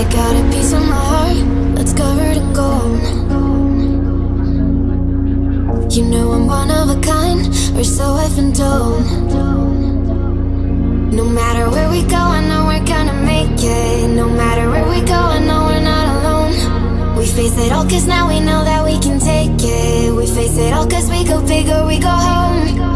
I got a piece of my heart that's covered in gold. You know I'm one of a kind, or so I've been told. No matter where we go, I know we're gonna make it. No matter where we go, I know we're not alone. We face it all, cause now we know that we can take it. We face it all, cause we go big or we go home.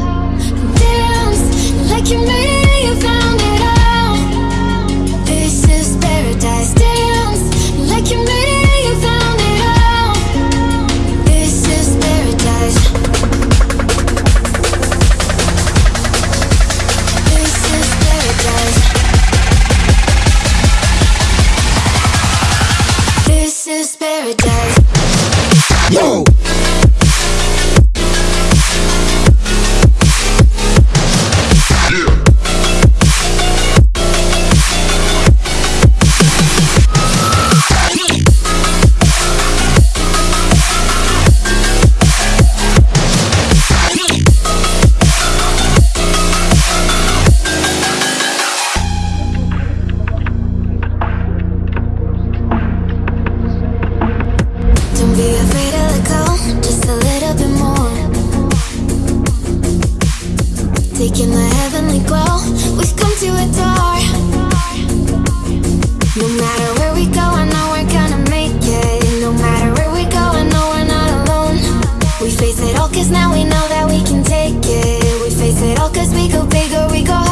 Yo! The heavenly glow, we've come to adore. No matter where we go, I know we're gonna make it. No matter where we go, I know we're not alone. We face it all, cause now we know that we can take it. We face it all, cause we go big or we go